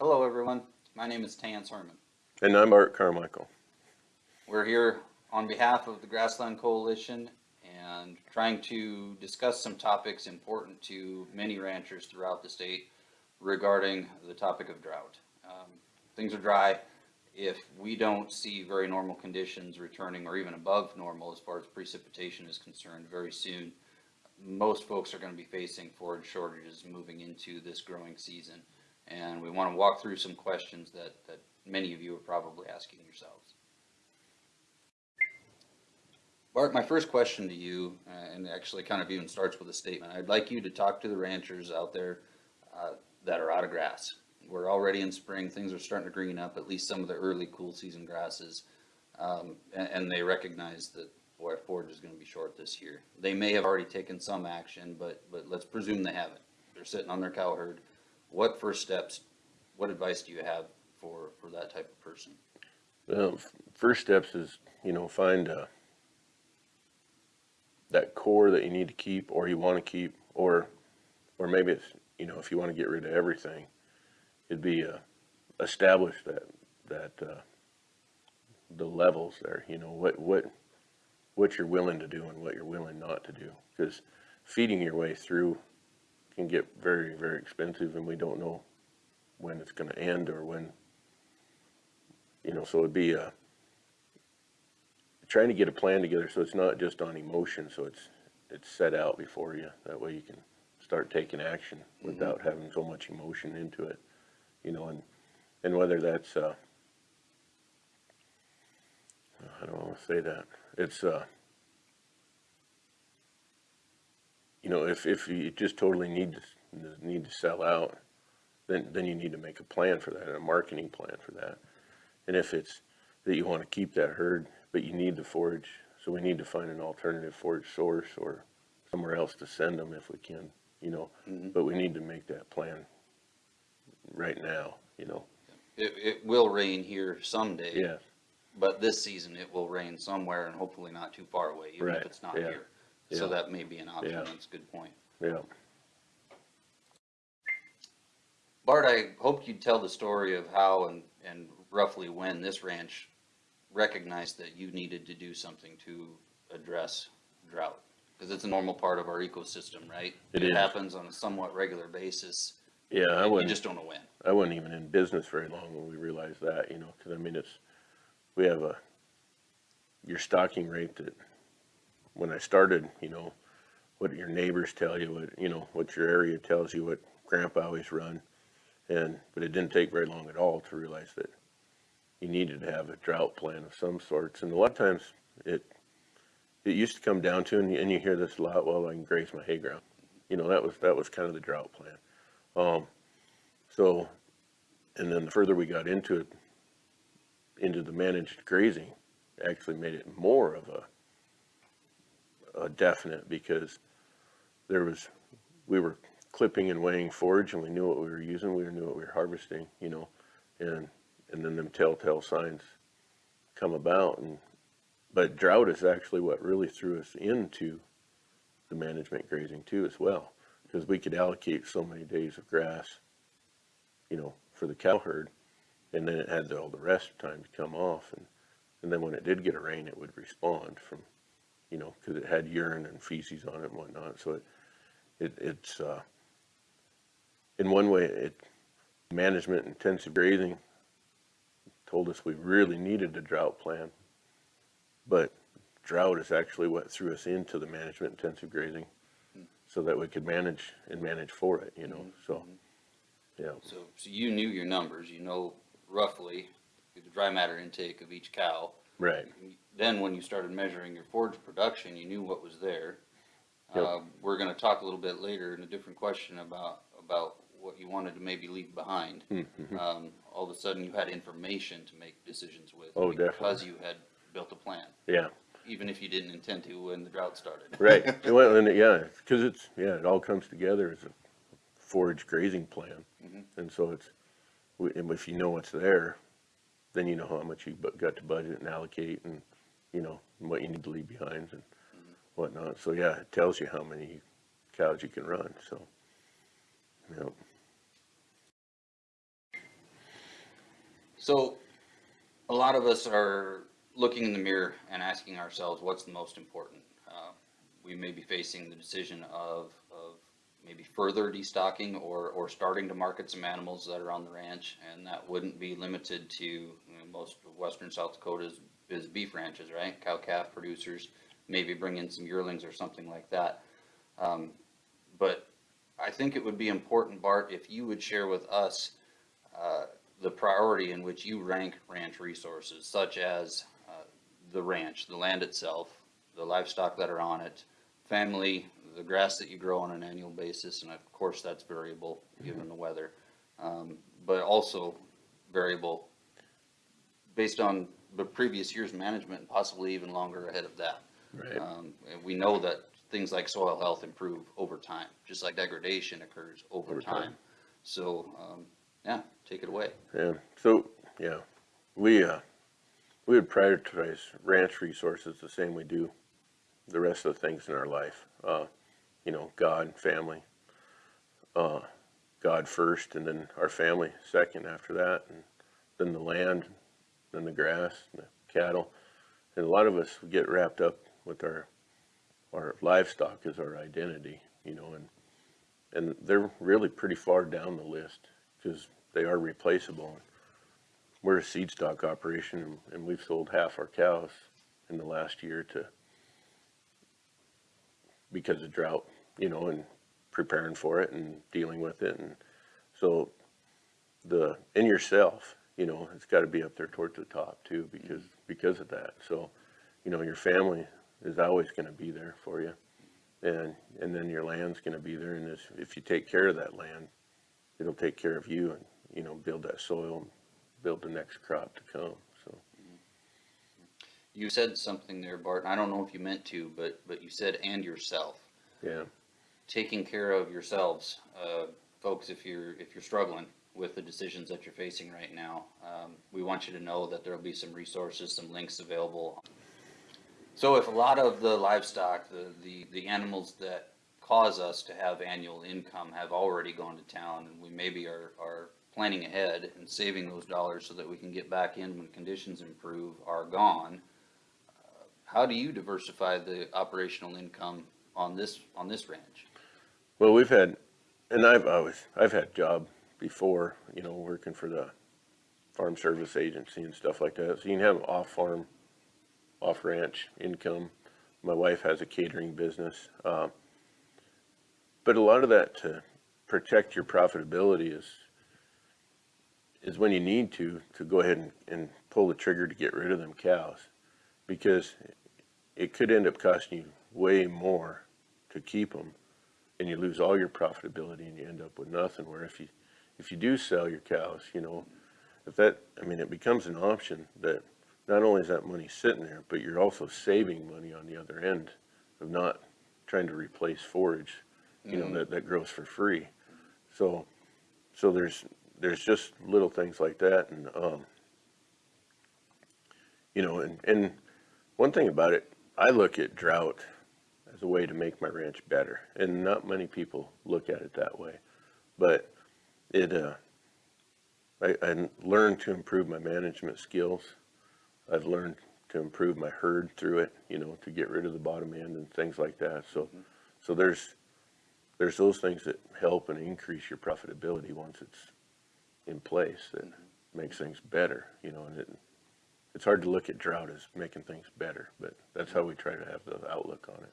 Hello, everyone. My name is Tance Herman. And I'm Bart Carmichael. We're here on behalf of the Grassland Coalition and trying to discuss some topics important to many ranchers throughout the state regarding the topic of drought. Um, Things are dry. If we don't see very normal conditions returning or even above normal as far as precipitation is concerned very soon, most folks are going to be facing forage shortages moving into this growing season. And we want to walk through some questions that, that many of you are probably asking yourselves. Bart, my first question to you, uh, and actually kind of even starts with a statement. I'd like you to talk to the ranchers out there uh, that are out of grass. We're already in spring, things are starting to green up, at least some of the early cool season grasses. Um, and, and they recognize that, boy, forage is gonna be short this year. They may have already taken some action, but, but let's presume they haven't. They're sitting on their cow herd. What first steps, what advice do you have for, for that type of person? Well, first steps is, you know, find, uh, that core that you need to keep or you want to keep, or, or maybe it's, you know, if you want to get rid of everything, it'd be, uh, establish that, that, uh, the levels there, you know, what, what, what you're willing to do and what you're willing not to do. Cause feeding your way through can get very, very expensive and we don't know when it's gonna end or when, you know, so it'd be, uh, trying to get a plan together so it's not just on emotion, so it's, it's set out before you. That way you can start taking action without having so much emotion into it, you know, and, and whether that's, uh, I don't wanna say that, it's, uh, you know, if, if you just totally need to, need to sell out, then, then you need to make a plan for that, a marketing plan for that. And if it's that you want to keep that herd, but you need the forage, so we need to find an alternative forage source or somewhere else to send them if we can, you know. Mhm. But we need to make that plan right now, you know. It, it will rain here someday. Yeah, But this season, it will rain somewhere and hopefully not too far away, even if it's not yeah, here. So yeah. that may be an option, Yeah. that's a good point. yeah. Bart, I hoped you'd tell the story of how and, and roughly when this ranch recognized that you needed to do something to address drought. Because it's a normal part of our ecosystem, right? It is. happens on a somewhat regular basis. Yeah, I You just don't know when. I wasn't even in business very long when we realized that, you know, cause I mean, it's, we have a, your stocking rate that, when I started, you know, what your neighbors tell you, what, you know, what your area tells you, what grandpa always run. And, but it didn't take very long at all to realize that you needed to have a drought plan of some sorts. And a lot of times it, it used to come down to, and you, and you hear this a lot, well, I can graze my hay ground. You know, that was, that was kind of the drought plan. Um, so, and then the further we got into it, into the managed grazing, actually made it more of a, a definite because there was, we were clipping and weighing forage and we knew what we were using, we knew what we were harvesting, you know, and, and then them telltale signs come about and, but drought is actually what really threw us into the management grazing too as well, because we could allocate so many days of grass, you know, for the cow herd, and then it had all the rest time to come off, and, and then when it did get a rain, it would respond from, you know, because it had urine and feces on it and whatnot, so it, it, it's, uh, in one way, it, management intensive grazing told us we really needed a drought plan, but drought is actually what threw us into the management intensive grazing, so that we could manage and manage for it, you know, so, yeah, So, so you knew your numbers, you know roughly the dry matter intake of each cow. right, Then when you started measuring your forage production, you knew what was there. Yep. Uh, we're gonna talk a little bit later in a different question about, about what you wanted to maybe leave behind. Mhm. Um, all of a sudden you had information to make decisions with. Oh, Because definitely. you had built a plan, yeah, even if you didn't intend to when the drought started. right, well, and, it- yeah, because it's, yeah, it all comes together as a forage grazing plan, Mhm. and so it's, if you know what's there, then you know how much you got to budget and allocate, and, you know, what you need to leave behind and whatnot, so yeah, it tells you how many cows you can run, so, yeah. So, a lot of us are looking in the mirror and asking ourselves, what's the most important? Uh, We may be facing the decision of, of maybe further destocking or, or starting to market some animals that are on the ranch. And that wouldn't be limited to, you know, most western South Dakota's is beef ranches, right? Cow calf producers, maybe bring in some yearlings or something like that. Um, But I think it would be important, Bart, if you would share with us uh, the priority in which you rank ranch resources, such as uh, the ranch, the land itself, the livestock that are on it, family, the grass that you grow on an annual basis, and of course, that's variable given the weather. Um, But also variable based on the previous year's management, and possibly even longer ahead of that. Right. Um, and we know that things like soil health improve over time, just like degradation occurs over Over time. time. So, um, yeah, take it away. Yeah, so, yeah, we, uh, we would prioritize ranch resources the same we do the rest of the things in our life. Uh, you know, God, family, uh, God first, and then our family second after that, and then the land, then the grass, and the cattle. And a lot of us get wrapped up with our, our livestock as our identity, you know, and, and they're really pretty far down the list because they are replaceable. We're a seed stock operation and- and we've sold half our cows in the last year to, because of drought, you know, and preparing for it and dealing with it. And so the, in yourself, you know, it's got to be up there towards the top too, because, because of that. So, you know, your family is always going to be there for you. And, and then your land's going to be there. And if, if you take care of that land, it'll take care of you and, you know, build that soil, and build the next crop to come, so. You said something there, Bart, I don't know if you meant to, but, but you said and yourself. Yeah, Taking care of yourselves, uh, folks, if you're, if you're struggling with the decisions that you're facing right now, um, we want you to know that there'll be some resources, some links available. So if a lot of the livestock, the, the, the animals that cause us to have annual income have already gone to town and we maybe are, are planning ahead and saving those dollars so that we can get back in when conditions improve are gone, uh, how do you diversify the operational income on this, on this ranch? well, we've had, and I've always, I've had job before, you know, working for the farm service agency and stuff like that, so you can have off-farm, off-ranch income. My wife has a catering business, um, but a lot of that to protect your profitability is, is when you need to, to go ahead and, and pull the trigger to get rid of them cows. Because it could end up costing you way more to keep them and you lose all your profitability and you end up with nothing. Where if you, if you do sell your cows, you know, if that, I mean, it becomes an option that not only is that money sitting there, but you're also saving money on the other end of not trying to replace forage, you know, that, that grows for free. So, so there's, there's just little things like that and, um, you know, and, and one thing about it, I look at drought as a way to make my ranch better. And not many people look at it that way. But it, uh, I, I learned to improve my management skills. I've learned to improve my herd through it, you know, to get rid of the bottom end and things like that. So, so there's, there's those things that help and increase your profitability once it's in place that makes things better, you know, and it, it's hard to look at drought as making things better, but that's how we try to have the outlook on it.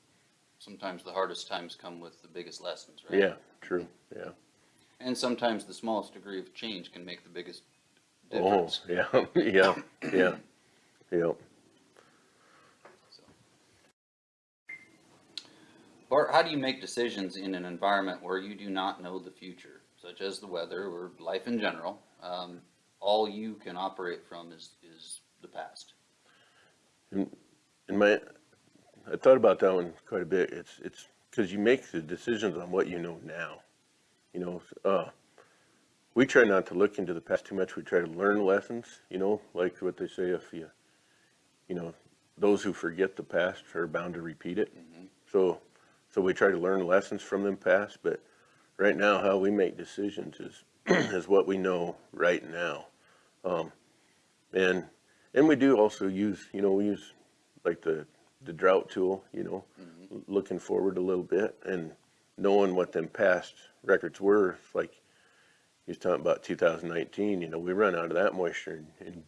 Sometimes the hardest times come with the biggest lessons, right? Yeah, true, yeah. And sometimes the smallest degree of change can make the biggest Oh, difference. yeah, yeah, yeah, yeah. So. Bart, how do you make decisions in an environment where you do not know the future, such as the weather or life in general? Um, all you can operate from is, is the past. In my, I thought about that one quite a bit. It's, it's, cause you make the decisions on what you know now. You know, uh, we try not to look into the past too much. We try to learn lessons, you know, like what they say, if you, you know, those who forget the past are bound to repeat it. So, so we try to learn lessons from them past, but right now, how we make decisions is, is what we know right now. Um, and, and we do also use, you know, we use like the, the drought tool, you know, l- looking forward a little bit and knowing what them past records were, like he was talking about two thousand nineteen, you know, we run out of that moisture in, in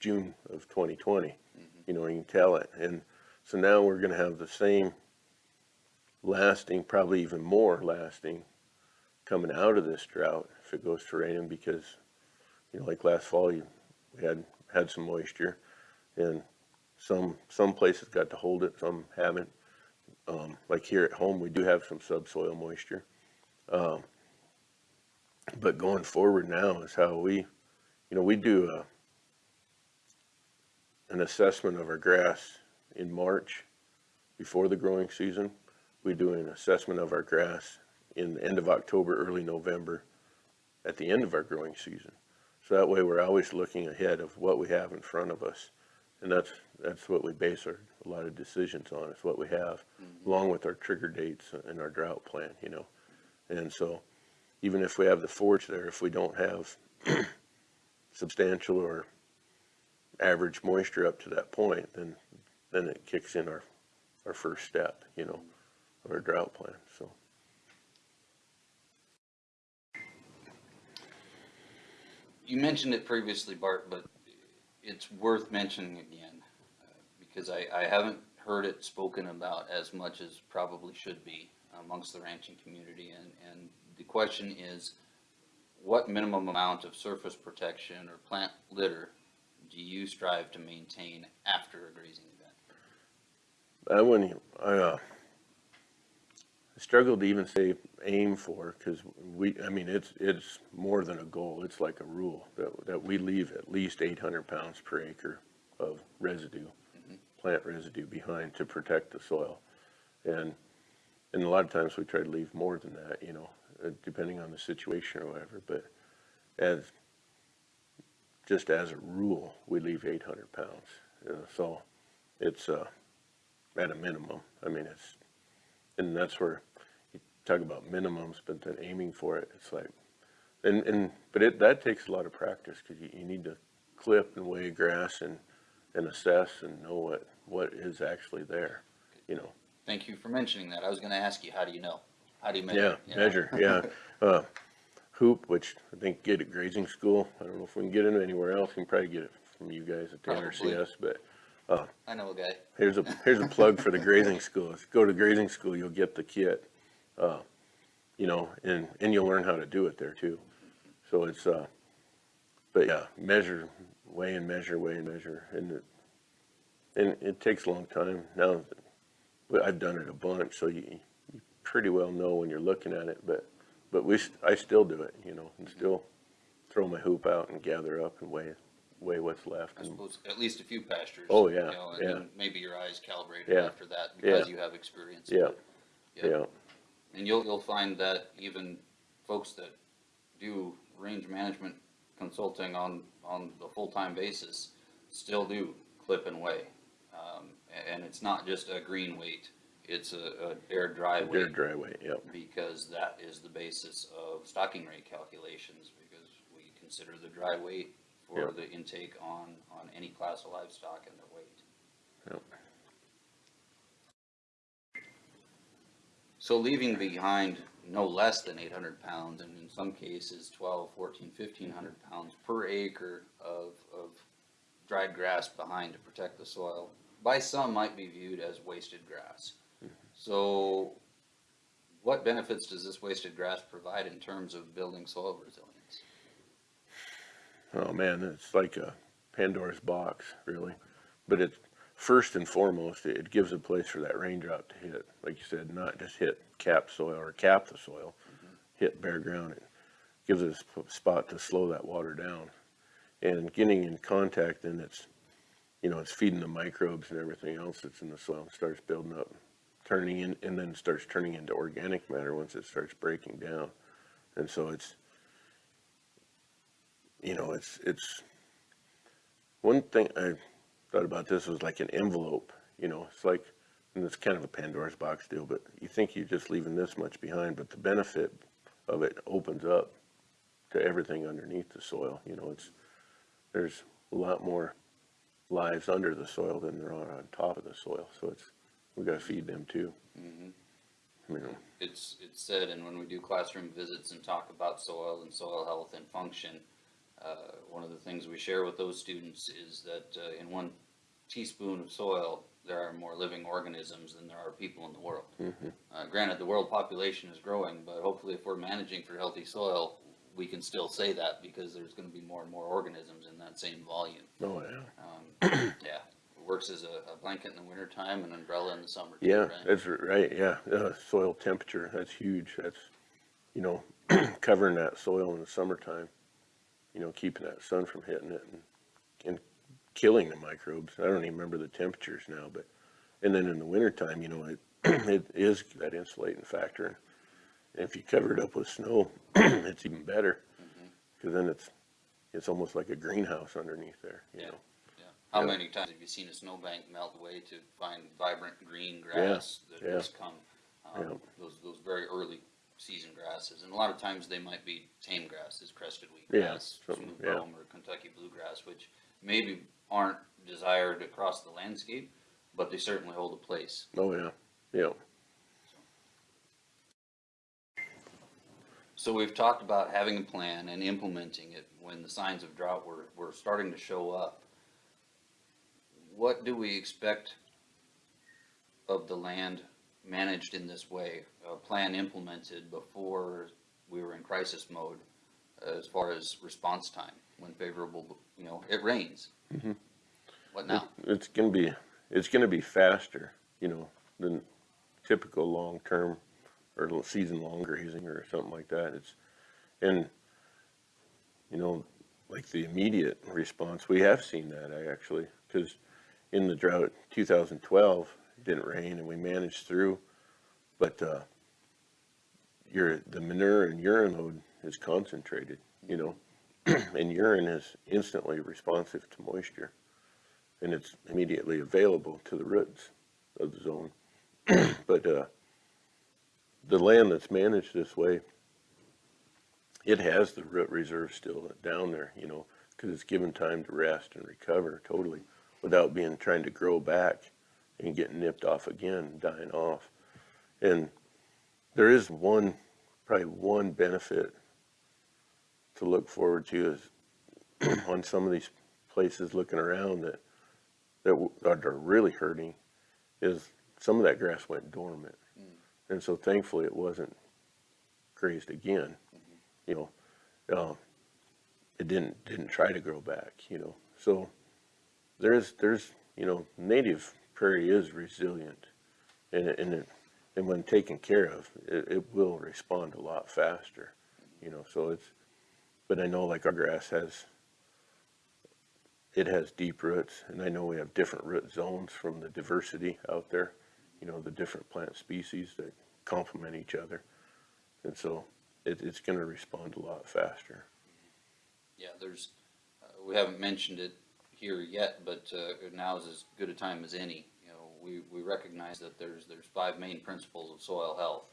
June of twenty twenty. Mm-hmm. You know, you can tell it, and so now we're gonna have the same lasting, probably even more lasting, coming out of this drought if it goes to raining, because, you know, like last fall, you, we had, had some moisture, and some, some places got to hold it, some haven't. Um, like here at home, we do have some subsoil moisture. Um, but going forward now is how we, you know, we do a, an assessment of our grass in March before the growing season. We do an assessment of our grass in the end of October, early November, at the end of our growing season. So that way we're always looking ahead of what we have in front of us. And that's, that's what we base our, a lot of decisions on, is what we have, mm-hmm. along with our trigger dates and our drought plan, you know. And so, even if we have the forage there, if we don't have substantial or average moisture up to that point, then, then it kicks in our, our first step, you know, our drought plan, so. You mentioned it previously, Bart, but it's worth mentioning again, uh, because I, I haven't heard it spoken about as much as probably should be amongst the ranching community, and, and the question is, what minimum amount of surface protection or plant litter do you strive to maintain after a grazing event? I wouldn't, I, uh, I struggled to even say aim for, cause we, I mean, it's, it's more than a goal, it's like a rule, that, that we leave at least eight hundred pounds per acre of residue, plant residue behind to protect the soil. And, and a lot of times we try to leave more than that, you know, uh, depending on the situation or whatever, but as, just as a rule, we leave eight hundred pounds, you know, so it's, uh, at a minimum. I mean, it's, and that's where talk about minimums, but then aiming for it, it's like, and, and, but it, that takes a lot of practice, cause you, you need to clip and weigh grass and, and assess and know what, what is actually there, you know. Thank you for mentioning that. I was gonna ask you, how do you know? How do you Yeah, measure? you know? measure, yeah. Uh, hoop, which I think get at grazing school. I don't know if we can get it anywhere else. We can probably get it from you guys at the Probably. NRCS, but I know a guy. Here's a, here's a plug for the grazing school. If you go to grazing school, you'll get the kit. Uh, you know, and, and you'll learn how to do it there too. So it's, uh, but yeah, measure, weigh and measure, weigh and measure. And it, and it takes a long time. Now, I've done it a bunch, so you, you pretty well know when you're looking at it, but, but we, I still do it, you know, and still throw my hoop out and gather up and weigh, weigh what's left. I suppose at least a few pastures. Oh, you yeah, know, And yeah. maybe your eyes calibrated Yeah, after that because yeah. you have experience. Yeah, Yep. yeah. And you'll, you'll find that even folks that do range management consulting on, on a full-time basis still do clip and weigh. Um, and it's not just a green weight, it's a, a air dry weight. dry weight, yep. Because that is the basis of stocking rate calculations, because we consider the dry weight for Yep. the intake on, on any class of livestock and their weight. Yep. So leaving behind no less than eight hundred pounds, and in some cases 12, 14, 1500 pounds per acre of, of dried grass behind to protect the soil, by some might be viewed as wasted grass. So what benefits does this wasted grass provide in terms of building soil resilience? Oh man, it's like a Pandora's box, really. But it's first and foremost, it gives a place for that raindrop to hit. Like you said, not just hit cap soil or cap the soil, mm-hmm. hit bare ground. It gives it a spot to slow that water down. And getting in contact, then it's, you know, it's feeding the microbes and everything else that's in the soil. It starts building up, turning in, and then starts turning into organic matter once it starts breaking down. And so it's, you know, it's, it's, one thing I thought about this was like an envelope, you know, it's like, and it's kind of a Pandora's box deal, but you think you're just leaving this much behind, but the benefit of it opens up to everything underneath the soil, you know, it's, there's, a lot more lives under the soil than there are on top of the soil. So it's, we gotta feed them too. Mhm. You know, It's, it's said, and when we do classroom visits and talk about soil and soil health and function, uh, one of the things we share with those students is that, uh, in one teaspoon of soil, there are more living organisms than there are people in the world. Uh, granted, the world population is growing, but hopefully if we're managing for healthy soil, we can still say that because there's gonna be more and more organisms in that same volume. oh yeah. Um, yeah, it works as a, a blanket in the wintertime and umbrella in the summer. Yeah, right? that's right, yeah, uh, soil temperature, that's huge, that's, you know, covering that soil in the summertime, you know, keeping that sun from hitting it and, and killing the microbes, I don't even remember the temperatures now, but, and then in the wintertime, you know, it, it is that insulating factor. And if you cover it up with snow, it's even better, Mm-hmm. cause then it's, it's almost like a greenhouse underneath there, you Yeah. know? Yeah. How Yeah. many times have you seen a snowbank melt away to find vibrant green grass that yeah. has come? um, Yeah. Those, those very early season grasses, and a lot of times they might be tame grasses, crested Yeah, wheatgrass, something, smooth yeah. or Kentucky bluegrass, which maybe aren't desired across the landscape, but they certainly hold a place. Oh, yeah, yeah, So we've talked about having a plan and implementing it when the signs of drought were, were starting to show up. What do we expect of the land managed in this way, a plan implemented before we were in crisis mode as far as response time, when favorable, you know, it rains? Mhm. What now? It's gonna be, it's gonna be faster, you know, than typical long-term or season-long grazing or something like that. It's, and, you know, like the immediate response, we have seen that I actually, cause in the drought, two thousand twelve, it didn't rain and we managed through, but, uh, your, the manure and urine load is concentrated, you know, and urine is instantly responsive to moisture and it's immediately available to the roots of the zone. But, uh, the land that's managed this way, it has the root reserve still down there, you know, cause it's given time to rest and recover totally without being, trying to grow back and getting nipped off again, dying off. And there is one, probably one benefit to look forward to is on some of these places looking around that that, are really hurting is some of that grass went dormant. And so thankfully it wasn't grazed again, you know, um, it didn't, didn't try to grow back, you know, so there's, there's, you know, native prairie is resilient and it, and it, and when taken care of, it, it will respond a lot faster, you know, so it's, but I know like our grass has it has deep roots, and I know we have different root zones from the diversity out there, you know, the different plant species that complement each other. And so it, it's gonna respond a lot faster. Yeah, there's, uh, we haven't mentioned it here yet, but, uh, now is as good a time as any. You know, we, we recognize that there's, there's five main principles of soil health.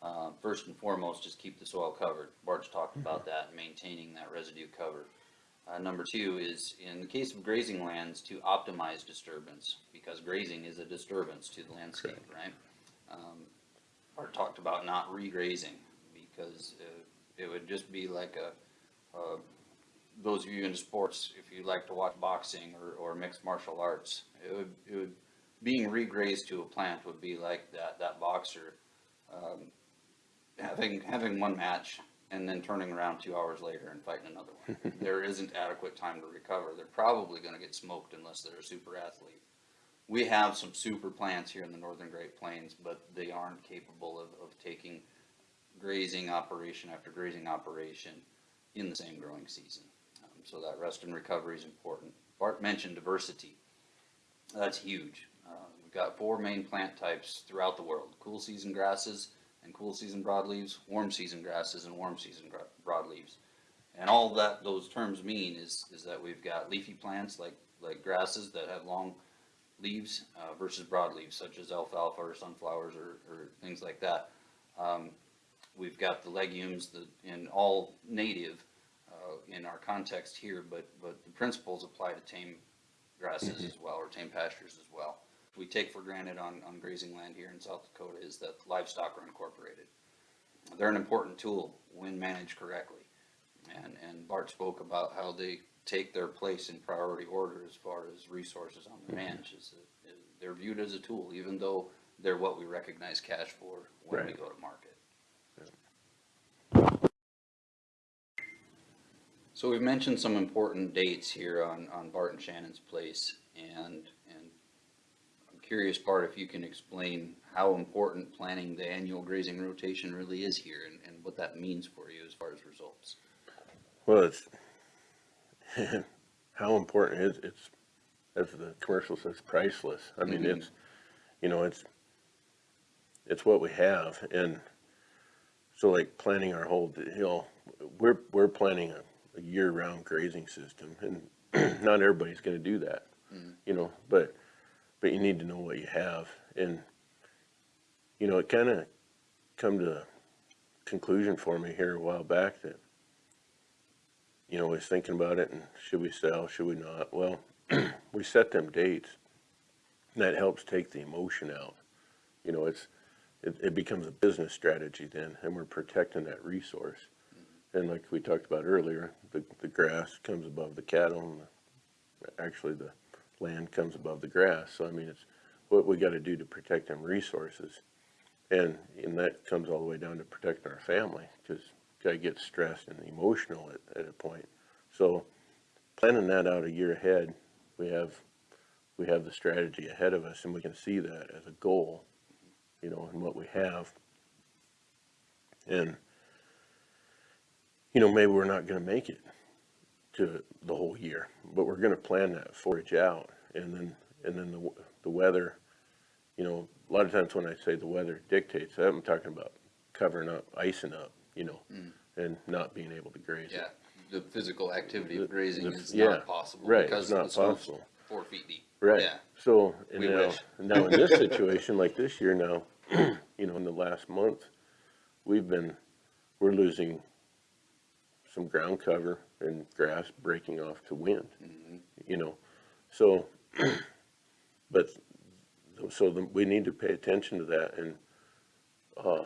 Uh, first and foremost, just keep the soil covered. Bart's talked about that, maintaining that residue cover. Uh, number two is, in the case of grazing lands, to optimize disturbance, because grazing is a disturbance to the landscape, right? Um, Bart talked about not regrazing, because, uh, it would just be like a, uh, those of you into sports, if you like to watch boxing or, or mixed martial arts, it would, it would, being regrazed to a plant would be like that, that boxer, um, having, having one match and then turning around two hours later and fighting another one. There isn't adequate time to recover. They're probably gonna get smoked unless they're a super athlete. We have some super plants here in the northern Great Plains, but they aren't capable of, of taking grazing operation after grazing operation in the same growing season. Um, so that rest and recovery is important. Bart mentioned diversity. That's huge. Uh, we've got four main plant types throughout the world, cool season grasses and cool season broadleaves, warm season grasses and warm season broadleaves. And all that those terms mean is, is that we've got leafy plants like, like grasses that have long leaves, uh, versus broadleaves such as alfalfa or sunflowers or, or things like that. Um, we've got the legumes, the, and all native, uh, in our context here, but, but the principles apply to tame grasses as well, or tame pastures as well. We take for granted on, on grazing land here in South Dakota is that livestock are incorporated. They're an important tool when managed correctly. And, and Bart spoke about how they take their place in priority order as far as resources on the mm-hmm. ranch. Is they're viewed as a tool, even though they're what we recognize cash for when we go to market. So we've mentioned some important dates here on, on Bart and Shannon's place, and, curious, Bart, if you can explain how important planning the annual grazing rotation really is here, and, and what that means for you as far as results. Well, it's, how important is, it's, as the commercial says, priceless. I mean, Mhm. it's, you know, it's, it's what we have, and so like planning our whole, you know, we're, we're planning a, a year-round grazing system, and not everybody's gonna do that, Mhm. you know, but, but you need to know what you have, and, you know, it kinda come to a conclusion for me here a while back that, you know, I was thinking about it and should we sell, should we not? Well, we set them dates. And that helps take the emotion out. You know, it's, it, it becomes a business strategy then and we're protecting that resource. And like we talked about earlier, the, the grass comes above the cattle and the, actually the land comes above the grass. So I mean, it's what we gotta do to protect them resources. And, and that comes all the way down to protecting our family, cause guy gets stressed and emotional at, at a point. So planning that out a year ahead, we have, we have the strategy ahead of us and we can see that as a goal, you know, and what we have. And, you know, maybe we're not gonna make it to the whole year, but we're gonna plan that forage out and then, and then the, the weather, you know, a lot of times when I say the weather dictates, I'm talking about covering up, icing up, you know, mm. and not being able to graze it. Yeah, the physical activity The- of grazing the- is yeah, not possible. right, because it's not possible. Four feet deep. Right, Yeah, so, and We now, wish. now in this situation, like this year now, you know, in the last month, we've been, we're losing some ground cover and grass breaking off to wind, Mhm. you know, so, but, so the, we need to pay attention to that and, uh,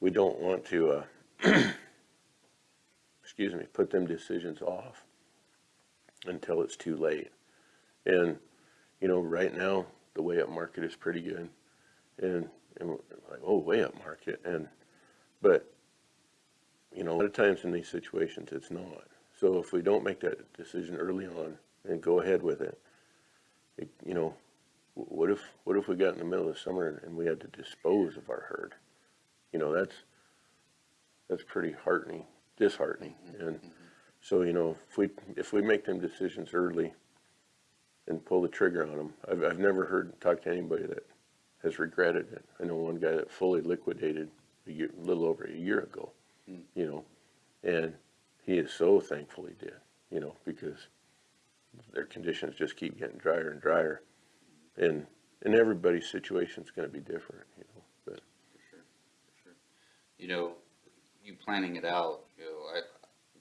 we don't want to, uh, excuse me, put them decisions off until it's too late. And, you know, right now, the weigh up market is pretty good. And, and like, oh, weigh up market. And, but, you know, a lot of times in these situations, it's not. So if we don't make that decision early on and go ahead with it, it, you know, what if, what if we got in the middle of summer and we had to dispose of our herd? You know, that's, that's pretty heartening, disheartening. Mm-hmm. And so, you know, if we, if we make them decisions early and pull the trigger on them, I've, I've never heard, talked to anybody that has regretted it. I know one guy that fully liquidated a year, a little over a year ago, Mm. you know, and he is so thankful he did, you know, because their conditions just keep getting drier and drier. And, and everybody's situation's gonna be different, you know, but, for sure, for sure. You know, you planning it out, you know, I,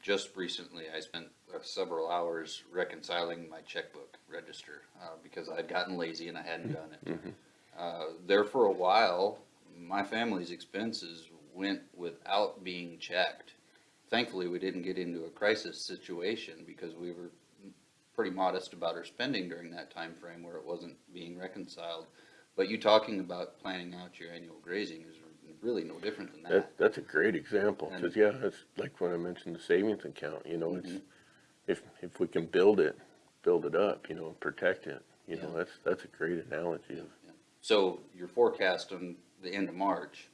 just recently, I spent uh, several hours reconciling my checkbook register, uh, because I'd gotten lazy and I hadn't done it. Uh, there for a while, my family's expenses went without being checked. Thankfully, we didn't get into a crisis situation because we were pretty modest about our spending during that time frame where it wasn't being reconciled. But you talking about planning out your annual grazing is really no different than that. That, that's a great example, cause yeah, it's like when I mentioned the savings account, you know, it's, Mhm. if, if we can build it, build it up, you know, and protect it, you know, that's, that's a great analogy of, So your forecast on the end of March,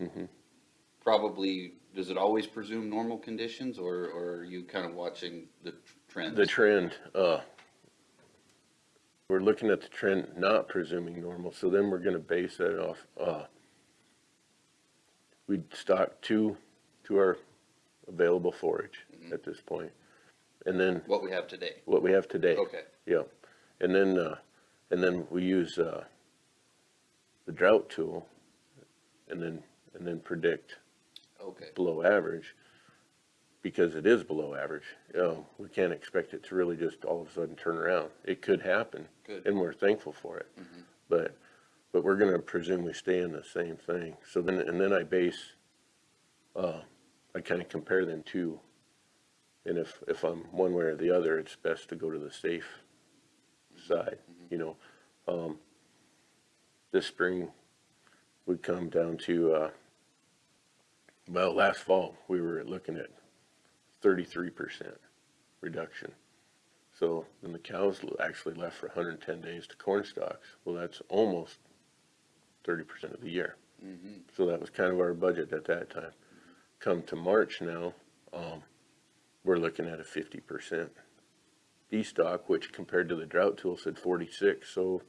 Mhm. Probably, does it always presume normal conditions or, or are you kind of watching the tr- trends? the trend, uh, we're looking at the trend not presuming normal, so then we're gonna base that off, uh, we stock two, to our available forage Mhm. at this point. And then What we have today? what we have today. Okay, Yeah, and then, uh, and then we use, uh, the drought tool and then, and then predict okay, below average. because it is below average, you know, we can't expect it to really just all of a sudden turn around. It could happen, Good. and we're thankful for it. But, but we're gonna presume we stay in the same thing. So then, and then I base, uh, I kinda compare them two. And if, if I'm one way or the other, it's best to go to the safe side, you know. Um, this spring, we come down to, uh, well, last fall, we were looking at thirty-three percent reduction. So then the cows actually left for hundred and ten days to corn stalks. Well, that's almost thirty percent of the year. Mm-hmm. So that was kind of our budget at that time. Come to March now, um, we're looking at a fifty percent destock, which compared to the drought tool said forty-six, so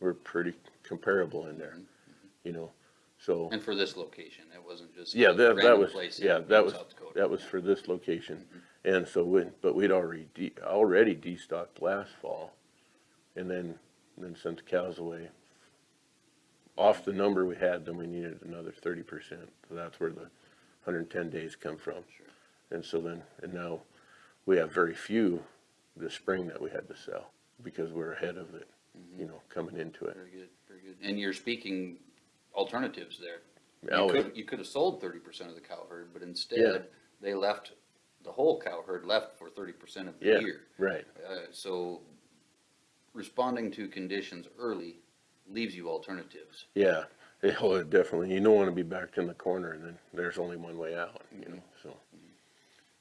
we're pretty comparable in there, you know, so. And for this location, it wasn't just. Yeah, a that, that random was, place in yeah, that was, South Dakota. that was for this location. And so we, but we'd already, de- already destocked last fall. And then, then sent the cows away. Off the number we had, then we needed another thirty percent. So that's where the hundred and ten days come from. Sure. And so then, and now we have very few this spring that we had to sell because we're ahead of it, Mm-hmm. you know, coming into it. Very good, very good. And you're speaking alternatives there. Oh, You yeah. could, you could have sold thirty percent of the cow herd, but instead, they left, the whole cow herd left for thirty percent of the Yeah, year. right. Uh, so responding to conditions early leaves you alternatives. Yeah, oh, definitely. You don't want to be backed in the corner and then there's only one way out, you know, so.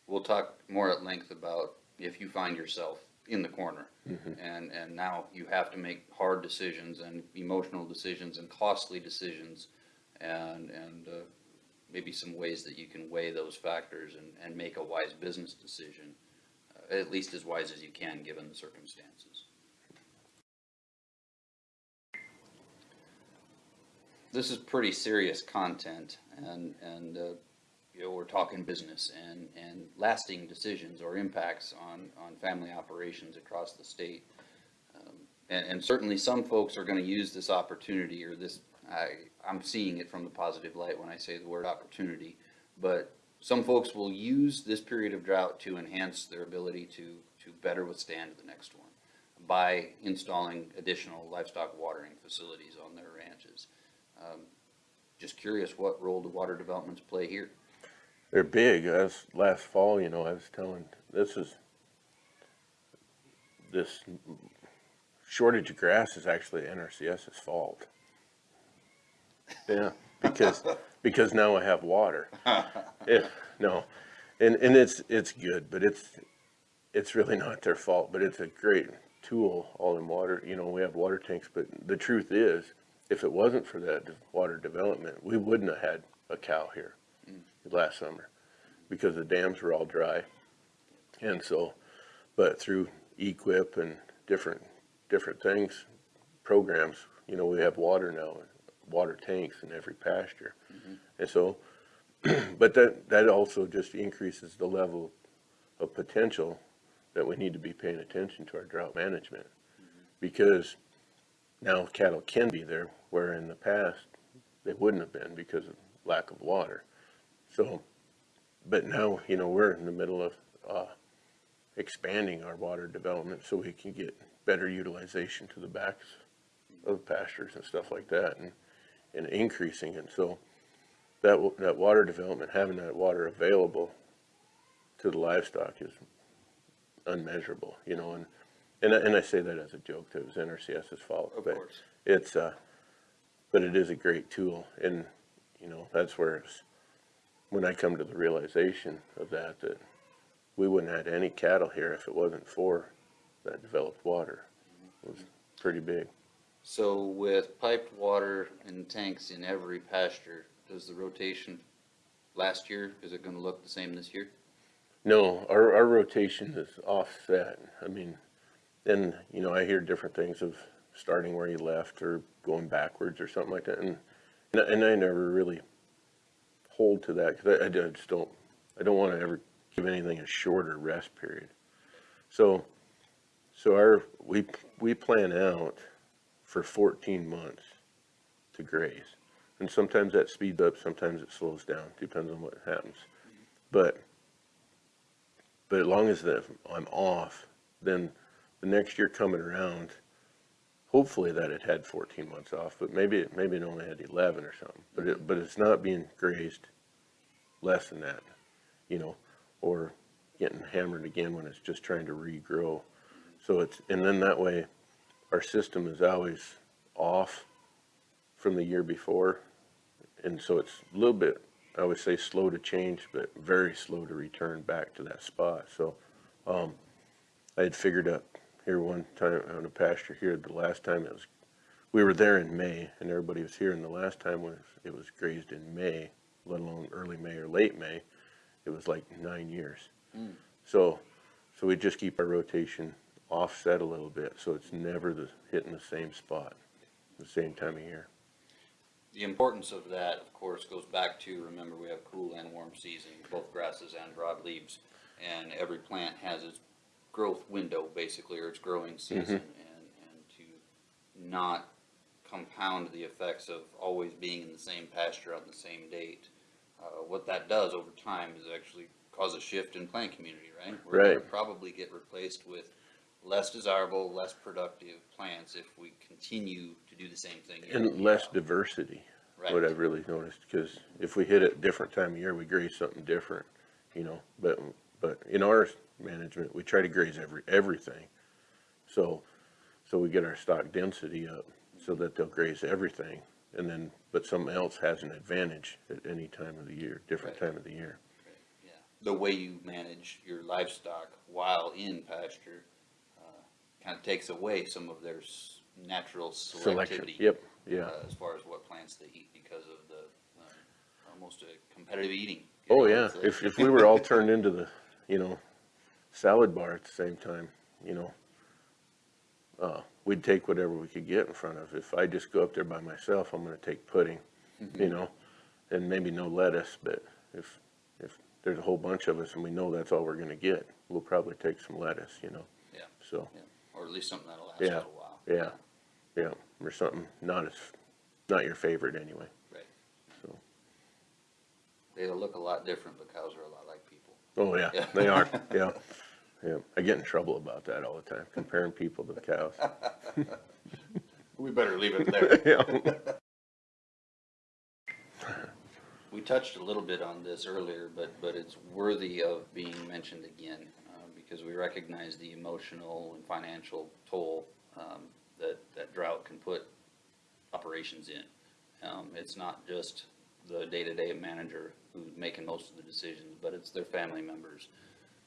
We'll talk more at length about if you find yourself in the corner. Mm-hmm. And, and now you have to make hard decisions and emotional decisions and costly decisions. And, and, uh, maybe some ways that you can weigh those factors and, and make a wise business decision. uh, At least as wise as you can, given the circumstances. This is pretty serious content and, and, uh, you know, we're talking business and, and lasting decisions or impacts on, on family operations across the state. Um, And, and certainly some folks are gonna use this opportunity or this, I, I'm seeing it from the positive light when I say the word opportunity. But some folks will use this period of drought to enhance their ability to, to better withstand the next one by installing additional livestock watering facilities on their ranches. Um, Just curious what role do water developments play here? They're big. As last fall, you know, I was telling, this is, this shortage of grass is actually NRCS's fault. Yeah, because, because now I have water. No, and, and it's, it's good, but it's, it's really not their fault, but it's a great tool, all in water, you know, we have water tanks, but the truth is, if it wasn't for that water development, we wouldn't have had a cow here last summer, because the dams were all dry. And so, but through EQIP and different, different things, programs, you know, we have water now, water tanks in every pasture. Mm-hmm. And so, but that, that also just increases the level of potential that we need to be paying attention to our drought management. Mm-hmm. Because now cattle can be there, where in the past, they wouldn't have been because of lack of water. So, but now, you know, we're in the middle of, uh, expanding our water development so we can get better utilization to the backs of pastures and stuff like that and, and increasing it. So that, that water development, having that water available to the livestock is unmeasurable, you know, and, and I, and I say that as a joke, that it was NRCS's fault. Of but course. It's, uh, but it is a great tool and, you know, that's where it's, when I come to the realization of that, that we wouldn't have had any cattle here if it wasn't for that developed water. It was pretty big. So with piped water and tanks in every pasture, does the rotation last year, is it gonna look the same this year? No, our, our rotation is offset. I mean, and, you know, I hear different things of starting where you left or going backwards or something like that. And, and I never really hold to that because I, I just don't, I don't want to ever give anything a shorter rest period. So, so our, we, we plan out for fourteen months to graze. And sometimes that speeds up, sometimes it slows down, depends on what happens. But but as long as that I'm off, then the next year coming around, hopefully that it had fourteen months off, but maybe, it maybe it only had eleven or something. But it, but it's not being grazed less than that, you know, or getting hammered again when it's just trying to regrow. So it's, and then that way, our system is always off from the year before. And so it's a little bit, I would say slow to change, but very slow to return back to that spot. So, um, I had figured up here one time on a pasture here, the last time it was, we were there in May and everybody was here and the last time was, it was grazed in May, let alone early May or late May, it was like nine years. Mm. So, so we just keep our rotation offset a little bit, so it's never the, hitting the same spot, the same time of year. The importance of that, of course, goes back to, remember, we have cool and warm season, both grasses and broadleaves. And every plant has its growth window, basically, or its growing season, and, and to not compound the effects of always being in the same pasture on the same date. Uh, what that does over time is actually cause a shift in plant community, right? We're gonna Right. Probably get replaced with less desirable, less productive plants if we continue to do the same thing. year in, And year less out. diversity, Right. what I've really noticed, because if we hit it different time of year, we graze something different, you know, but, but in our management, we try to graze every, everything. So, so we get our stock density up, so that they'll graze everything, and then, but something else has an advantage at any time of the year, different Right. time of the year. Yeah, the way you manage your livestock while in pasture, uh, kind of takes away some of their s- natural Selection, selectivity. yep, yeah. uh, As far as what plants they eat because of the, um, almost a competitive eating. Oh, know, yeah, it's a- if, if we were all turned into the, you know, salad bar at the same time, you know, uh, we'd take whatever we could get in front of. If I just go up there by myself, I'm gonna take pudding, Mm-hmm. you know, and maybe no lettuce, but if, if there's a whole bunch of us and we know that's all we're gonna get, we'll probably take some lettuce, you know, Yeah, so, yeah, or at least something that'll last a Yeah, little while. yeah, yeah, Yeah. or something not as, not your favorite anyway, Right, so. they'll look a lot different, but cows are a lot like people. Oh, yeah, Yeah. they are, yeah, yeah. I get in trouble about that all the time, comparing people to cows. We better leave it there. Yeah. We touched a little bit on this earlier, but, but it's worthy of being mentioned again, uh, because we recognize the emotional and financial toll, um, that, that drought can put operations in. Um, it's not just the day-to-day manager who's making most of the decisions, but it's their family members.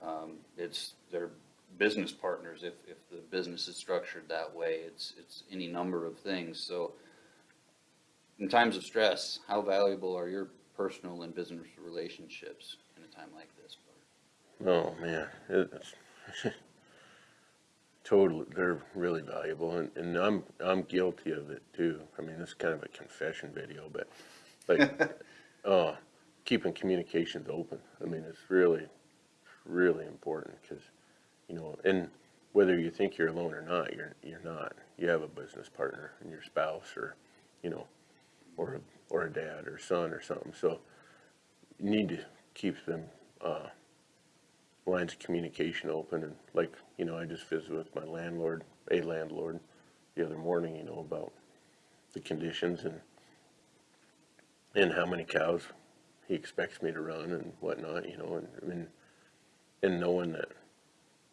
Um, it's their business partners, if, if the business is structured that way, it's, it's any number of things, so in times of stress, how valuable are your personal and business relationships in a time like this? Oh, man, it's totally, they're really valuable and, and I'm, I'm guilty of it too. I mean, this is kind of a confession video, but like, uh, keeping communications open. I mean, it's really, really important because, you know, and whether you think you're alone or not, you're, you're not. You have a business partner and your spouse or, you know, or, a- or a dad or son or something. So you need to keep them, uh, lines of communication open and like, you know, I just visited with my landlord, a landlord, the other morning, you know, about the conditions and and how many cows he expects me to run and whatnot, you know, and I mean, and knowing that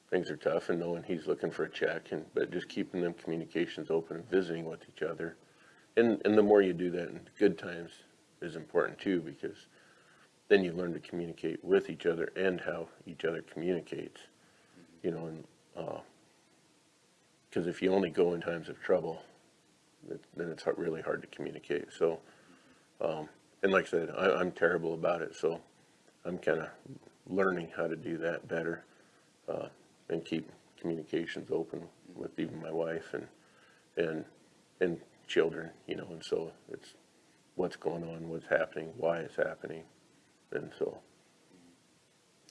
things are tough and knowing he's looking for a check and, but just keeping them communications open and visiting with each other. And, and the more you do that in good times is important too, because then you learn to communicate with each other and how each other communicates, you know, and, uh, cause if you only go in times of trouble, it- then it's really hard to communicate, so, um, and like I said, I, I'm terrible about it, so I'm kinda learning how to do that better, uh, and keep communications open with even my wife and, and, and children, you know, and so it's what's going on, what's happening, why it's happening, and so,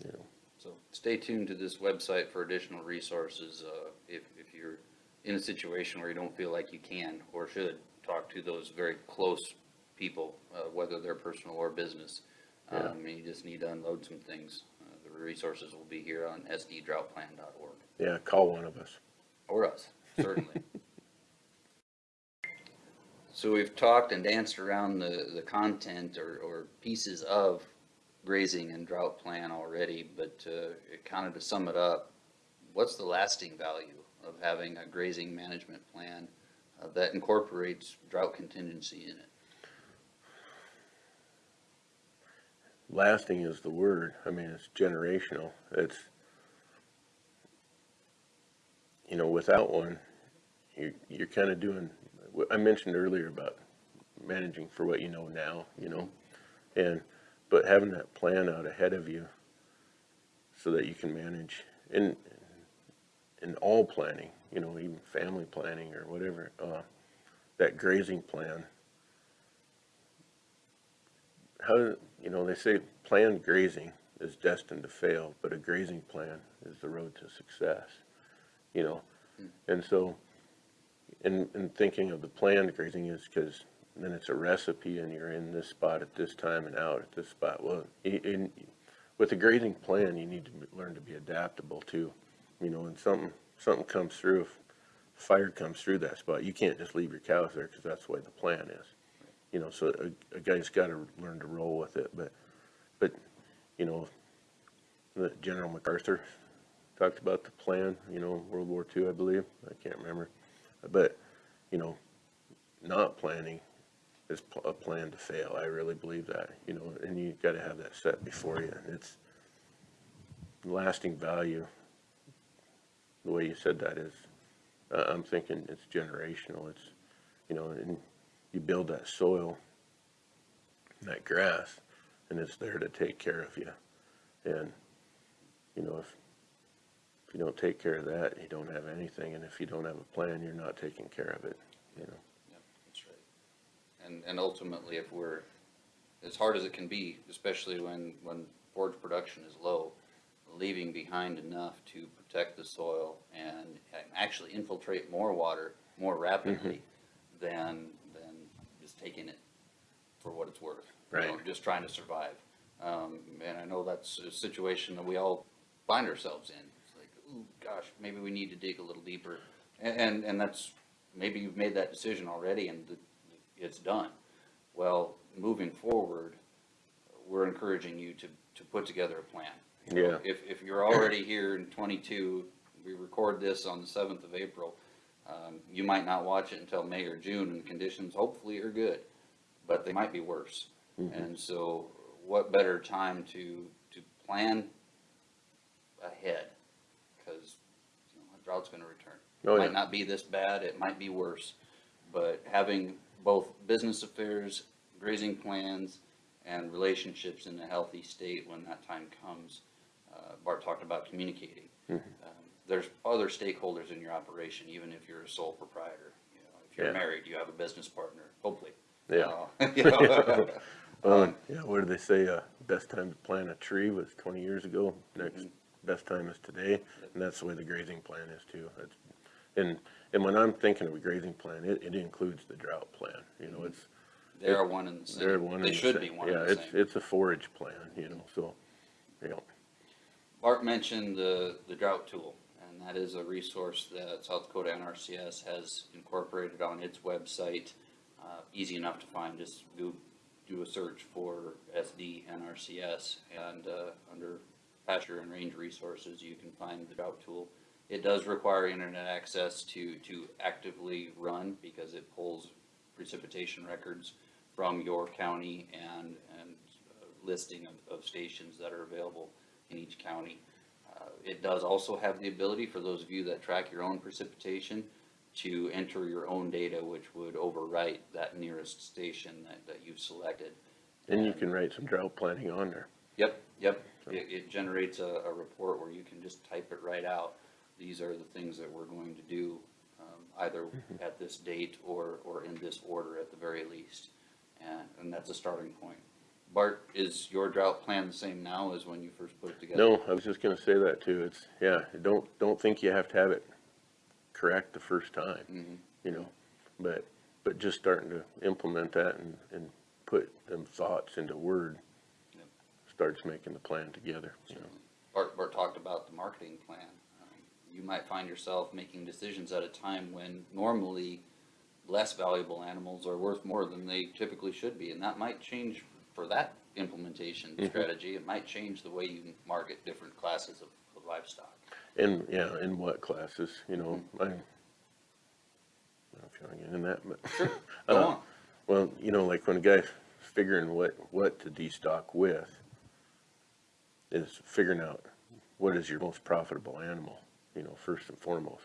you know, So stay tuned to this website for additional resources, uh, if, if you're in a situation where you don't feel like you can or should talk to those very close people, uh, whether they're personal or business. Yeah. Um, and you just need to unload some things. Uh, the resources will be here on sddroughtplan.org, Yeah, call one of us. or us, certainly. So we've talked and danced around the, the content or, or pieces of grazing and drought plan already, but, uh, kind of to sum it up, what's the lasting value of having a grazing management plan uh, that incorporates drought contingency in it? Lasting is the word. I mean, it's generational. It's, you know, without one, you, you're kind of doing, I mentioned earlier about managing for what you know now, you know? And, but having that plan out ahead of you so that you can manage in, in all planning, you know, even family planning or whatever, uh, that grazing plan. How, you know, they say planned grazing is destined to fail, but a grazing plan is the road to success, you know? Hmm. And so, in, in thinking of the planned grazing is because then it's a recipe and you're in this spot at this time and out at this spot. Well, in, with a grazing plan, you need to learn to be adaptable too. You know, and something, something comes through, if fire comes through that spot, you can't just leave your cows there because that's the way the plan is. You know, so a, a guy's got to learn to roll with it, but, but, you know, the General MacArthur talked about the plan, you know, World War II, I believe, I can't remember. But, you know, not planning is a plan to fail, I really believe that, you know, and you gotta have that set before you, and it's lasting value. The way you said that is, uh, I'm thinking it's generational, it's, you know, and you build that soil, that grass, and it's there to take care of you. And, you know, if, if you don't take care of that, you don't have anything, and if you don't have a plan, you're not taking care of it, you know? Yep, that's right. And, and ultimately, if we're, as hard as it can be, especially when, when forage production is low, leaving behind enough to protect the soil and actually infiltrate more water more mm-hmm. rapidly than, than just taking it for what it's worth. you know, Right. Just trying to survive. Um, and I know that's a situation that we all find ourselves in. It's like, ooh, gosh, maybe we need to dig a little deeper. And, and, and that's, maybe you've made that decision already and it's done. Well, moving forward, we're encouraging you to, to put together a plan. You know, Yeah. If, if you're already here in twenty-two, we record this on the seventh of April, um, you might not watch it until May or June and the conditions hopefully are good, but they might be worse. And so what better time to, to plan ahead? Cause, you know, a drought's gonna return. Oh, It yeah. Might not be this bad, it might be worse, but having both business affairs, grazing plans, and relationships in a healthy state when that time comes. Uh, Bart talked about communicating. Mm-hmm. Um, There's other stakeholders in your operation, even if you're a sole proprietor. You know, If you're Yeah. married, you have a business partner, hopefully. Yeah. Uh, you know, Um, yeah, what do they say, uh, best time to plant a tree was twenty years ago, next best time is today, and that's the way the grazing plan is too. It's, and, and when I'm thinking of a grazing plan, it, it includes the drought plan, you know, it's, They are one and the same. they're one They the should same. be one Yeah, the it's, same. it's a forage plan, you know, so, you know, Bart mentioned the, the drought tool, that is a resource that South Dakota NRCS has incorporated on its website. Uh, easy enough to find, just do, do a search for SD NRCS, and, uh, under pasture and range resources, you can find the drought tool. It does require internet access to, to actively run, because it pulls precipitation records from your county and, and uh, listing of, of stations that are available in each county. It does also have the ability for those of you that track your own precipitation to enter your own data, which would overwrite that nearest station that, that you've selected. and you can write some drought planning on there. Yep, yep. It, it generates a, a report where you can just type it right out. These are the things that we're going to do, um, either at this date or, or in this order at the very least. And, and that's a starting point. Bart, is your drought plan the same now as when you first put it together? No, I was just gonna say that too, it's, yeah, don't, don't think you have to have it correct the first time. Mhm. you know, but, but just starting to implement that and, and put them thoughts into word Yep. starts making the plan together, you know. Bart, Bart talked about the marketing plan. Um, You might find yourself making decisions at a time when normally less valuable animals are worth more than they typically should be, and that might change for that implementation strategy. It might change the way you market different classes of, of livestock. In, yeah, in what classes, you know, I, I don't know if you wanna get in that, but. Go Uh, on. Well, you know, like when a guy's figuring what, what to destock with, is figuring out what is your most profitable animal, you know, first and foremost.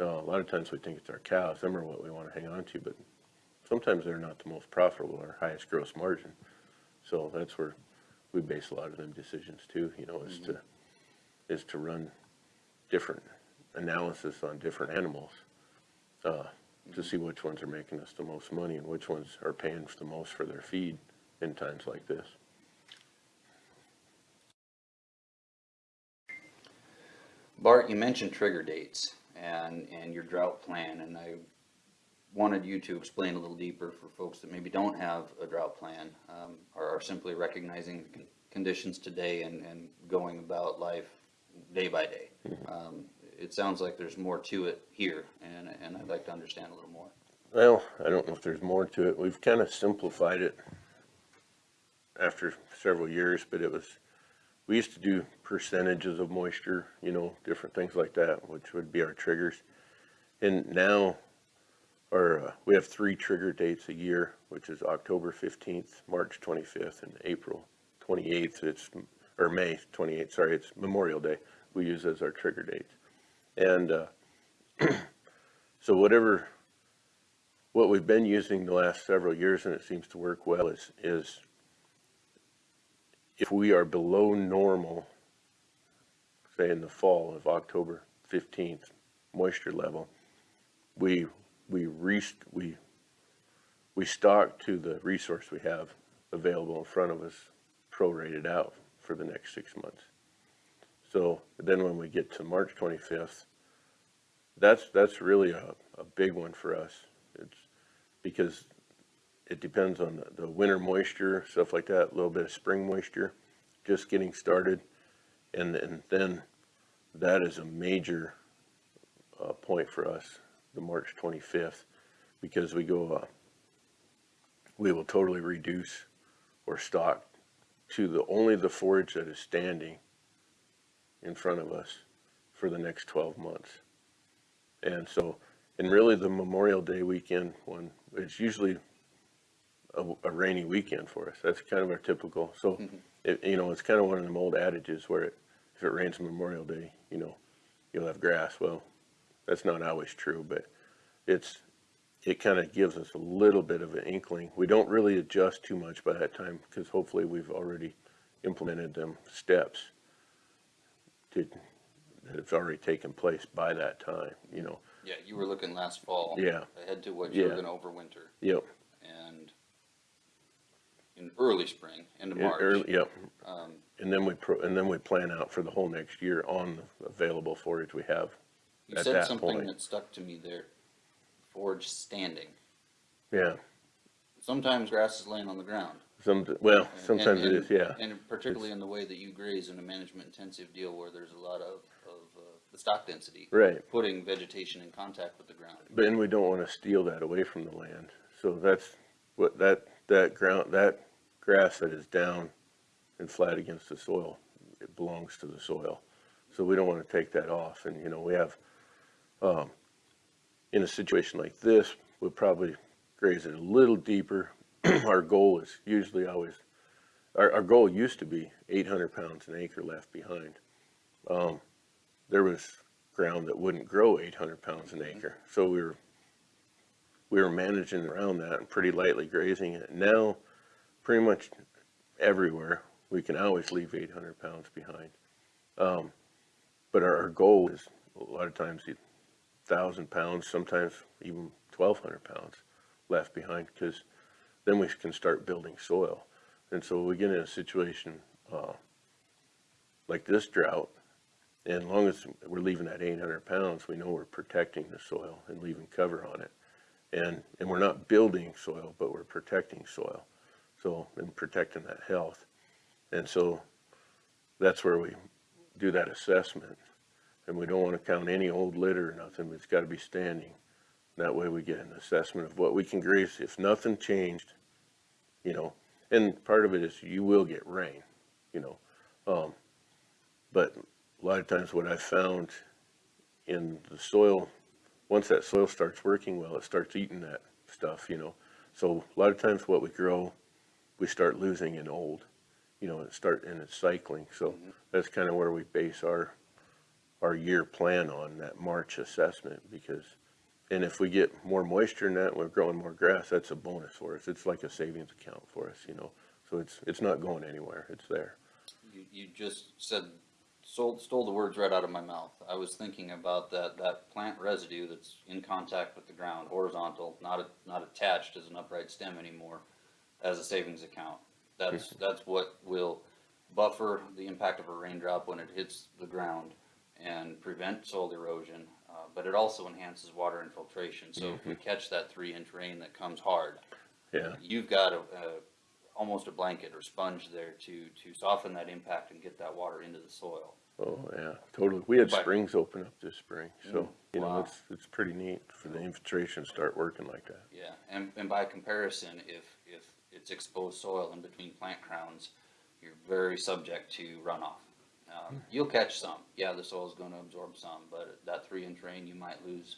Uh, a lot of times we think it's our cows, them are what we wanna hang on to, but sometimes they're not the most profitable or highest gross margin. So that's where we base a lot of them decisions too, you know, is to, is to run different analysis on different animals. Uh, to see which ones are making us the most money and which ones are paying the most for their feed in times like this. Bart, you mentioned trigger dates and, and your drought plan, and I wanted you to explain a little deeper for folks that maybe don't have a drought plan, um, or are simply recognizing the con- conditions today and, and going about life day by day. Um, it sounds like there's more to it here, and, and I'd like to understand a little more. Well, I don't know if there's more to it. We've kind of simplified it after several years, but it was, we used to do percentages of moisture, you know, different things like that, which would be our triggers. And now, our, uh, we have three trigger dates a year, which is October fifteenth, March twenty-fifth, and April twenty-eighth. It's, or May twenty-eighth, sorry, it's Memorial Day. We use as our trigger dates. And, uh, so whatever, what we've been using the last several years, and it seems to work well, is, is if we are below normal, say in the fall of October fifteenth, moisture level, we, we rest, we, we stock to the resource we have available in front of us, prorated out for the next six months. So then when we get to March twenty-fifth, that's, that's really a, a big one for us. It's because it depends on the, the winter moisture, stuff like that, a little bit of spring moisture, just getting started. And, and then that is a major, uh, point for us, the March twenty-fifth, because we go, uh, we will totally reduce or stock to the, only the forage that is standing in front of us for the next twelve months. And so, and really the Memorial Day weekend one, it's usually a, a rainy weekend for us. That's kind of our typical, so, it, you know, it's kind of one of them old adages where it, if it rains Memorial Day, you know, you'll have grass. Well, that's not always true, but it's, it kind of gives us a little bit of an inkling. We don't really adjust too much by that time, because hopefully we've already implemented them steps to, that have already taken place by that time, you know. Yeah, you were looking last fall. Yeah. Ahead to what you were Yeah. gonna overwinter, Yep. and in early spring, into Yeah, March. early- Yep, Um, and then we pro, and then we plan out for the whole next year on the available forage we have. You said something point. that stuck to me there. Forage standing. Yeah, Sometimes grass is laying on the ground. some, well, And- sometimes it and- is, yeah. And particularly in the way that you graze in a management intensive deal where there's a lot of, of, uh, the stock density. Right. Putting vegetation in contact with the ground. But then we don't wanna steal that away from the land, so that's what, that, that ground, that grass that is down and flat against the soil, it belongs to the soil. So we don't wanna take that off, and, you know, we have, um, in a situation like this, we'll probably graze it a little deeper. Our goal is usually always, our, our goal used to be eight hundred pounds an acre left behind. Um, there was ground that wouldn't grow eight hundred pounds an acre, so we were, we were managing around that and pretty lightly grazing it. Now, pretty much everywhere, we can always leave eight hundred pounds behind. Um, but our, our goal is a lot of times thousand pounds, sometimes even twelve hundred pounds left behind, because then we can start building soil. And so we get in a situation, uh, like this drought, and as long as we're leaving that eight hundred pounds, we know we're protecting the soil and leaving cover on it. And, and we're not building soil, but we're protecting soil. So, and protecting that health. And so that's where we, do that assessment. And we don't wanna count any old litter or nothing, it's gotta be standing. That way we get an assessment of what we can graze, if nothing changed, you know. And part of it is you will get rain, you know. Um, but a lot of times what I've found in the soil, once that soil starts working well, it starts eating that stuff, you know. So a lot of times what we grow, we start losing in old, you know, and start, and it's cycling. So that's kind of where we base our, our year plan on, that March assessment, because, and if we get more moisture in that, we're growing more grass, that's a bonus for us. It's like a savings account for us, you know. So it's, it's not going anywhere, it's there. You, you just said, stole, stole the words right out of my mouth. I was thinking about that, that plant residue that's in contact with the ground, horizontal, not, a- not attached as an upright stem anymore, as a savings account. That's, hmm. that's what will buffer the impact of a raindrop when it hits the ground and prevent soil erosion, uh, but it also enhances water infiltration. So if we mm-hmm. catch that three inch rain that comes hard, Yeah, you've got a, a, almost a blanket or sponge there to, to soften that impact and get that water into the soil. oh, yeah, totally. We had But- springs open up this spring, mm, so, you know, it's, it's pretty neat for the mm. infiltration to start working like that. Yeah, and, and by comparison, if, if it's exposed soil in between plant crowns, you're very subject to runoff. Um, you'll catch some, yeah, the soil's gonna absorb some, but that three inch rain, you might lose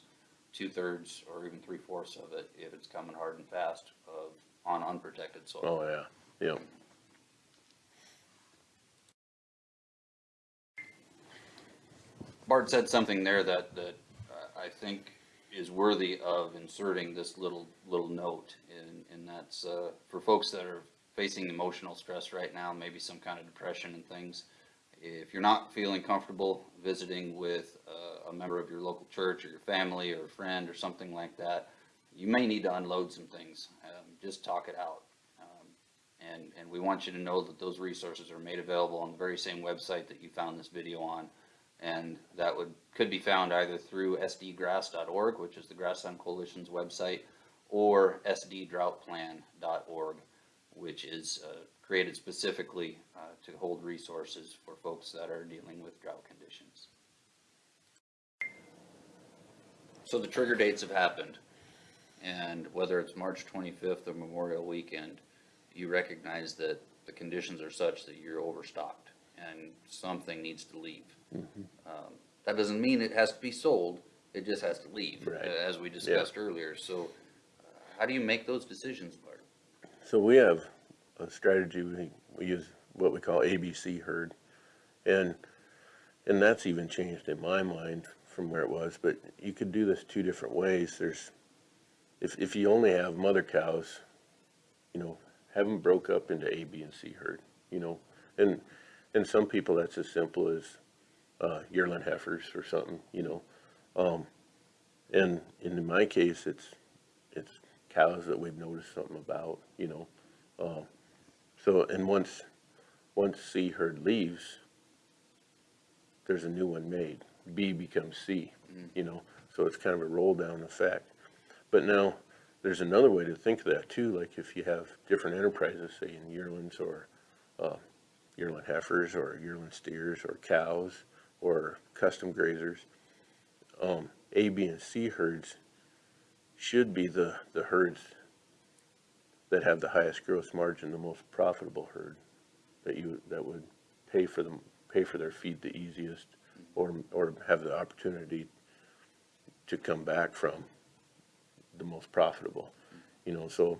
two thirds or even three fourths of it if it's coming hard and fast of, on unprotected soil. Oh, yeah, yeah. Bart said something there that, that uh, I think is worthy of inserting this little, little note. And, and that's, uh, for folks that are facing emotional stress right now, maybe some kind of depression and things. If you're not feeling comfortable visiting with uh, a member of your local church or your family or a friend or something like that, you may need to unload some things. Um, just talk it out. Um, And, and we want you to know that those resources are made available on the very same website that you found this video on. And that would, could be found either through sdgrass.org, which is the Grassland Coalition's website, or sddroughtplan.org, which is uh, created specifically uh, to hold resources for folks that are dealing with drought conditions. So the trigger dates have happened, and whether it's March 25th or Memorial Weekend, you recognize that the conditions are such that you're overstocked and something needs to leave. Um, That doesn't mean it has to be sold, it just has to leave, Right. uh, as we discussed earlier. So uh, how do you make those decisions, Bart? So we have a strategy, we, we use what we call ABC herd. And, and that's even changed in my mind from where it was, but you could do this two different ways. There's, if, if you only have mother cows, you know, have them broke up into A, B, and C herd, you know. And, and some people, that's as simple as, uh, yearling heifers or something, you know. Um, and, and in my case, it's, it's cows that we've noticed something about, you know. Um, so, and once, once C herd leaves, there's a new one made. B becomes C, you know, so it's kind of a roll down effect. But now, there's another way to think of that too, like if you have different enterprises, say in yearlings or, uh, yearling heifers or yearling steers or cows or custom grazers. Um, A, B, and C herds should be the, the herds that have the highest gross margin, the most profitable herd that you, that would pay for them, pay for their feed the easiest or, or have the opportunity to come back from the most profitable, you know, so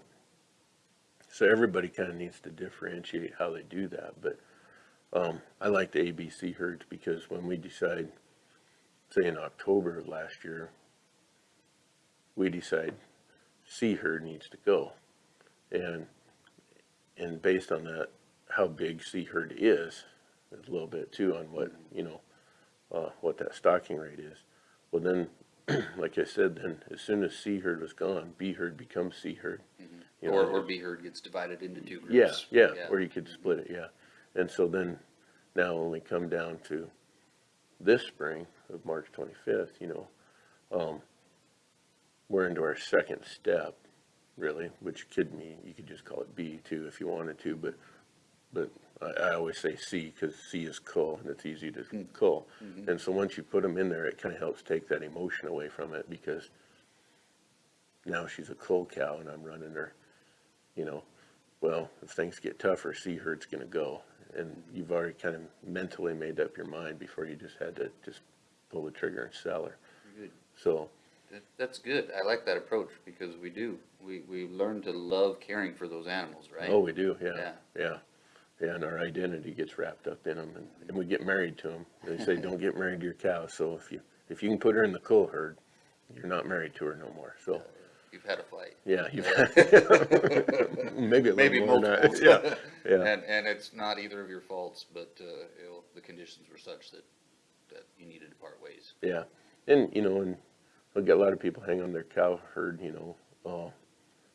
so everybody kind of needs to differentiate how they do that, but um, I like the ABC herds because when we decide, say in October of last year, we decide C herd needs to go. And, and based on that, how big C herd is, a little bit too on what, you know, uh, what that stocking rate is. Well, then, like I said, then as soon as C herd was gone, B herd becomes C herd. You know, Or, or B herd gets divided into two yeah, groups. yeah, or you could split it, yeah. And so then, now only come down to this spring of March twenty-fifth, you know, um, we're into our second step, really, which could mean, you could just call it B too if you wanted to, but but I, I always say C, cause C is cull, and it's easy to Mm. cull. Mm-hmm. And so once you put them in there, it kinda helps take that emotion away from it, because now she's a cull cow and I'm running her, you know, well, if things get tougher, C herd's gonna go. And you've already kind of mentally made up your mind before you just had to just pull the trigger and sell her. Good. So, That, that's good. I like that approach because we do. We, we learn to love caring for those animals, right? oh, we do, Yeah. yeah, yeah. Yeah, and our identity gets wrapped up in them and, and we get married to them. They say, don't get married to your cow. So if you, if you can put her in the cull herd, you're not married to her no more. So, You've had a fight. yeah, you've, had, maybe a Maybe little more than multiples. that. Yeah, yeah. And, and it's not either of your faults, but, uh, you know, the conditions were such that, that you needed to part ways. Yeah, and, you know, and Get a lot of people hang on their cow herd, you know, uh,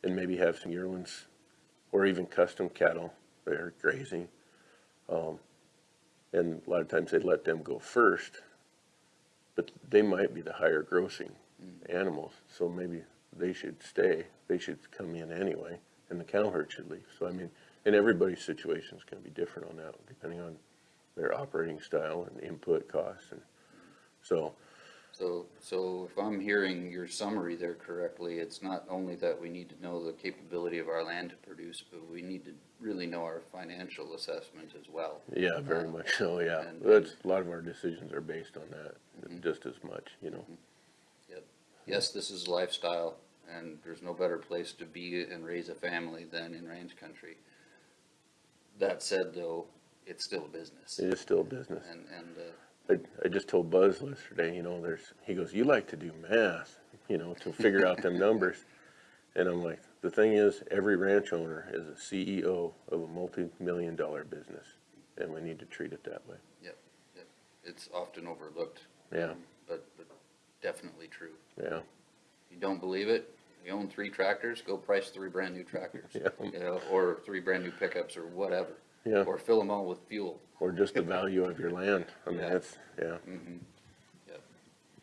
and maybe have some yearlings or even custom cattle that are grazing. Um, and a lot of times they let them go first, but they might be the higher grossing animals, so maybe they should stay, they should come in anyway, and the cow herd should leave. So I mean, and everybody's situation is gonna be different on that, depending on their operating style and input costs and so, So, so if I'm hearing your summary there correctly, it's not only that we need to know the capability of our land to produce, but we need to really know our financial assessment as well. Yeah, very much so, yeah. and- That's, a lot of our decisions are based on that, just as much, you know. Yep. Yes, this is lifestyle, and there's no better place to be and raise a family than in ranch country. That said, though, it's still a business, It is still a business. and, and, uh, I, I just told Buzz yesterday, you know, there's, he goes, you like to do math, you know, to figure out them numbers. And I'm like, the thing is, every ranch owner is a CEO of a multi-million dollar business, and we need to treat it that way. Yep. yep. It's often overlooked. Yeah. um, But, but definitely true. Yeah, You don't believe it? You own three tractors, go price three brand new tractors. Yeah. You know, or three brand new pickups or whatever. Yeah, Or fill them all with fuel. or just the value of your land. I mean, Yeah. that's, yeah, Mm-hmm. Yep.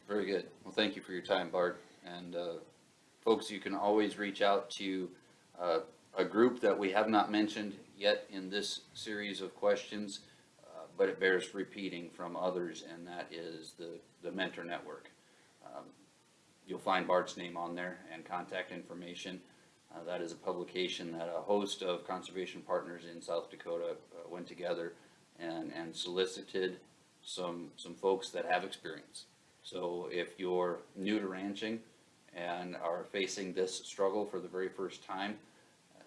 Very good. Well, thank you for your time, Bart. And, uh, folks, you can always reach out to, uh, a group that we have not mentioned yet in this series of questions, uh, but it bears repeating from others, and that is the, the Mentor Network. Um, You'll find Bart's name on there and contact information. Uh, that is a publication that a host of conservation partners in South Dakota uh, went together and, and solicited some, some folks that have experience. So if you're new to ranching and are facing this struggle for the very first time, uh,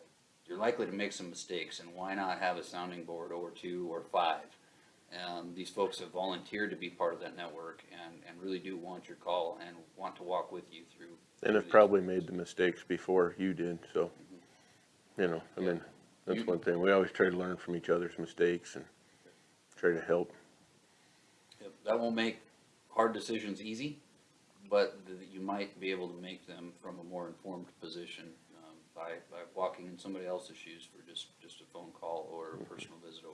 you're likely to make some mistakes, and why not have a sounding board or two or five? And these folks have volunteered to be part of that network and, and really do want your call and want to walk with you through. and have probably made the mistakes before you did, so, mm-hmm. you know, I mean, that's one thing. We always try to learn from each other's mistakes and try to help. Yep, That won't make hard decisions easy, but th- you might be able to make them from a more informed position um, by, by walking in somebody else's shoes for just, just a phone call or a mm-hmm. personal visit